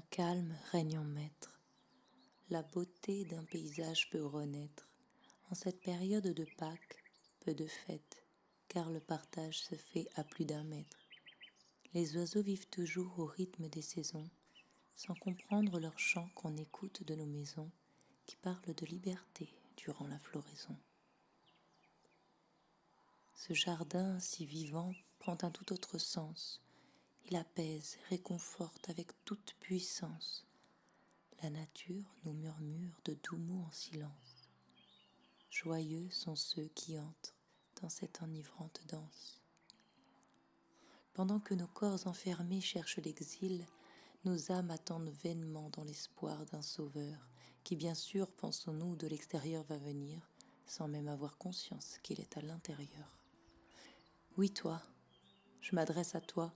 Calme règne en maître. La beauté d'un paysage peut renaître. En cette période de Pâques, peu de fêtes, car le partage se fait à plus d'un mètre. Les oiseaux vivent toujours au rythme des saisons, sans comprendre leur chant qu'on écoute de nos maisons, qui parlent de liberté durant la floraison. Ce jardin si vivant prend un tout autre sens. Il apaise, réconforte avec toute puissance. La nature nous murmure de doux mots en silence. Joyeux sont ceux qui entrent dans cette enivrante danse. Pendant que nos corps enfermés cherchent l'exil, nos âmes attendent vainement dans l'espoir d'un sauveur, qui bien sûr, pensons-nous, de l'extérieur va venir, sans même avoir conscience qu'il est à l'intérieur. Oui, toi, je m'adresse à toi,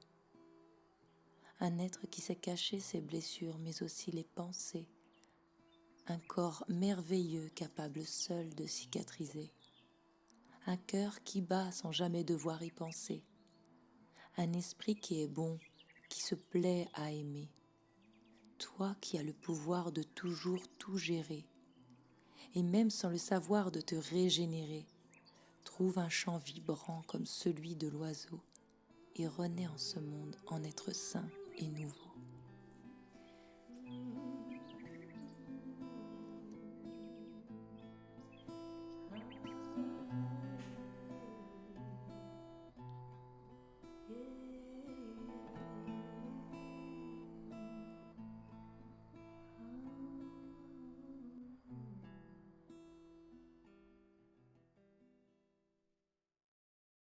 un être qui sait cacher ses blessures, mais aussi les pensées, un corps merveilleux capable seul de cicatriser, un cœur qui bat sans jamais devoir y penser, un esprit qui est bon, qui se plaît à aimer, toi qui as le pouvoir de toujours tout gérer, et même sans le savoir de te régénérer, trouve un chant vibrant comme celui de l'oiseau et renaît en ce monde en être sain et nouveau.